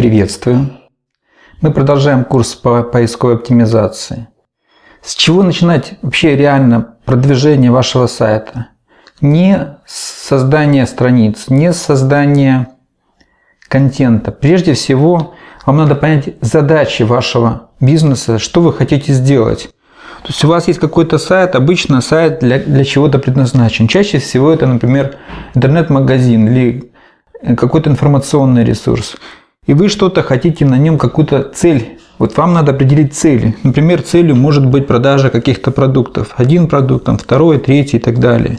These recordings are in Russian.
Приветствую! Мы продолжаем курс по поисковой оптимизации. С чего начинать вообще реально продвижение вашего сайта? Не с создания страниц, не с создания контента. Прежде всего, вам надо понять задачи вашего бизнеса, что вы хотите сделать. То есть у вас есть какой-то сайт, обычно сайт для, для чего-то предназначен. Чаще всего это, например, интернет-магазин или какой-то информационный ресурс и вы что-то хотите на нем, какую-то цель. Вот вам надо определить цели. Например, целью может быть продажа каких-то продуктов. Один продукт, там, второй, третий и так далее.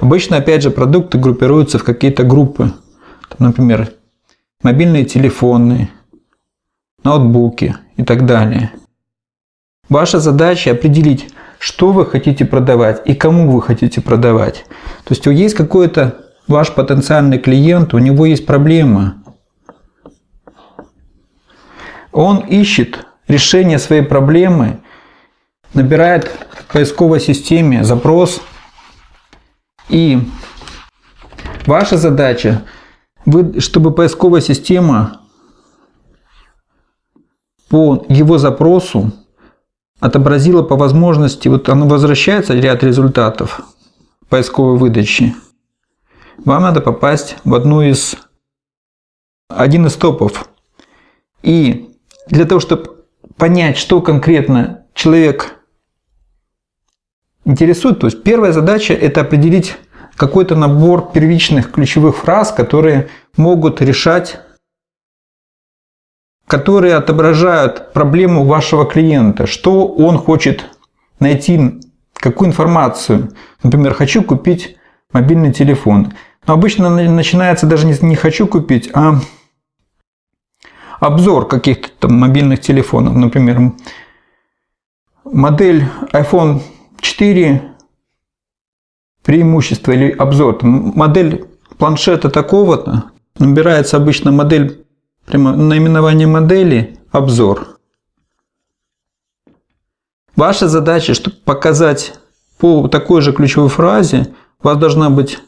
Обычно, опять же, продукты группируются в какие-то группы. Там, например, мобильные телефоны, ноутбуки и так далее. Ваша задача определить, что вы хотите продавать и кому вы хотите продавать. То есть есть какой-то ваш потенциальный клиент, у него есть проблема, он ищет решение своей проблемы, набирает в поисковой системе запрос. И ваша задача, чтобы поисковая система по его запросу отобразила по возможности, вот оно возвращается ряд результатов поисковой выдачи. Вам надо попасть в одну из один из топов. И для того, чтобы понять, что конкретно человек интересует, то есть первая задача – это определить какой-то набор первичных ключевых фраз, которые могут решать, которые отображают проблему вашего клиента, что он хочет найти, какую информацию. Например, хочу купить мобильный телефон. Но обычно начинается даже не, хочу купить, а обзор каких-то там мобильных телефонов, например, модель iPhone 4 преимущество или обзор, модель планшета такого-то, набирается обычно модель, прямо наименование модели, обзор. Ваша задача, чтобы показать по такой же ключевой фразе, у вас должна быть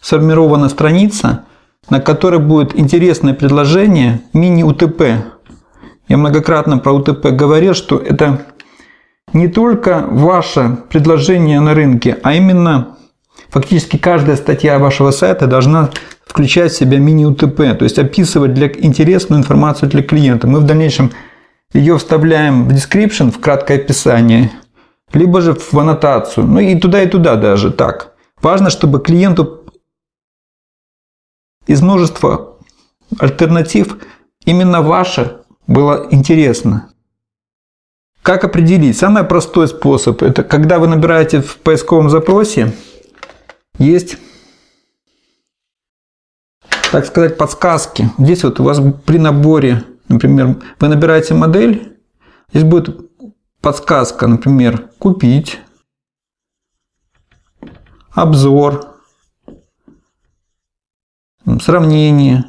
сформирована страница, на которой будет интересное предложение мини-УТП. Я многократно про УТП говорил, что это не только ваше предложение на рынке, а именно фактически каждая статья вашего сайта должна включать в себя мини-УТП, то есть описывать для интересную информацию для клиента. Мы в дальнейшем ее вставляем в description, в краткое описание, либо же в аннотацию, ну и туда и туда даже так. Важно, чтобы клиенту из множества альтернатив именно ваша было интересно. Как определить? Самый простой способ – это когда вы набираете в поисковом запросе, есть, так сказать, подсказки. Здесь вот у вас при наборе, например, вы набираете модель, здесь будет подсказка, например, «Купить», «Обзор», сравнение.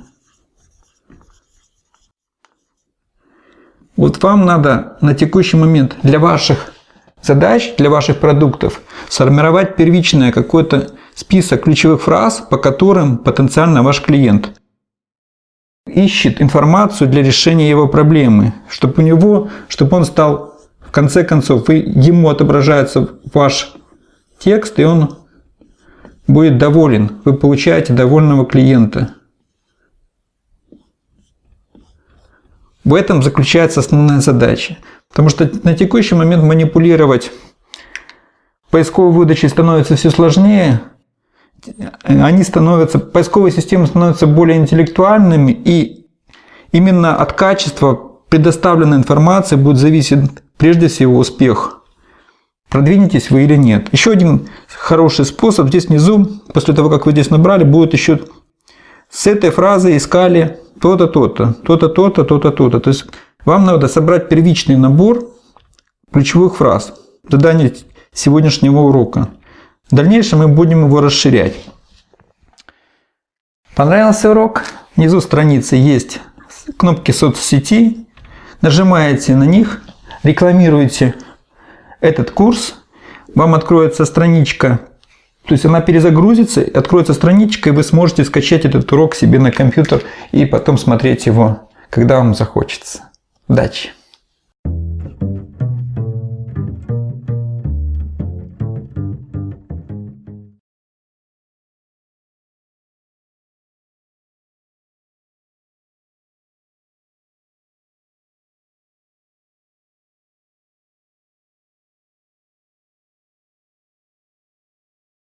Вот вам надо на текущий момент для ваших задач, для ваших продуктов сформировать первичное какой-то список ключевых фраз, по которым потенциально ваш клиент ищет информацию для решения его проблемы, чтобы у него, чтобы он стал, в конце концов, вы, ему отображается ваш текст, и он будет доволен, вы получаете довольного клиента. В этом заключается основная задача. Потому что на текущий момент манипулировать поисковой выдачей становится все сложнее. Они становятся, поисковые системы становятся более интеллектуальными, и именно от качества предоставленной информации будет зависеть прежде всего успех продвинетесь вы или нет. Еще один хороший способ, здесь внизу, после того, как вы здесь набрали, будет еще с этой фразы искали то-то, то-то, то-то, то-то, то-то, то-то. То есть вам надо собрать первичный набор ключевых фраз. Задание сегодняшнего урока. В дальнейшем мы будем его расширять. Понравился урок? Внизу страницы есть кнопки соцсети. Нажимаете на них, рекламируете этот курс, вам откроется страничка, то есть она перезагрузится, откроется страничка, и вы сможете скачать этот урок себе на компьютер и потом смотреть его когда вам захочется. Удачи!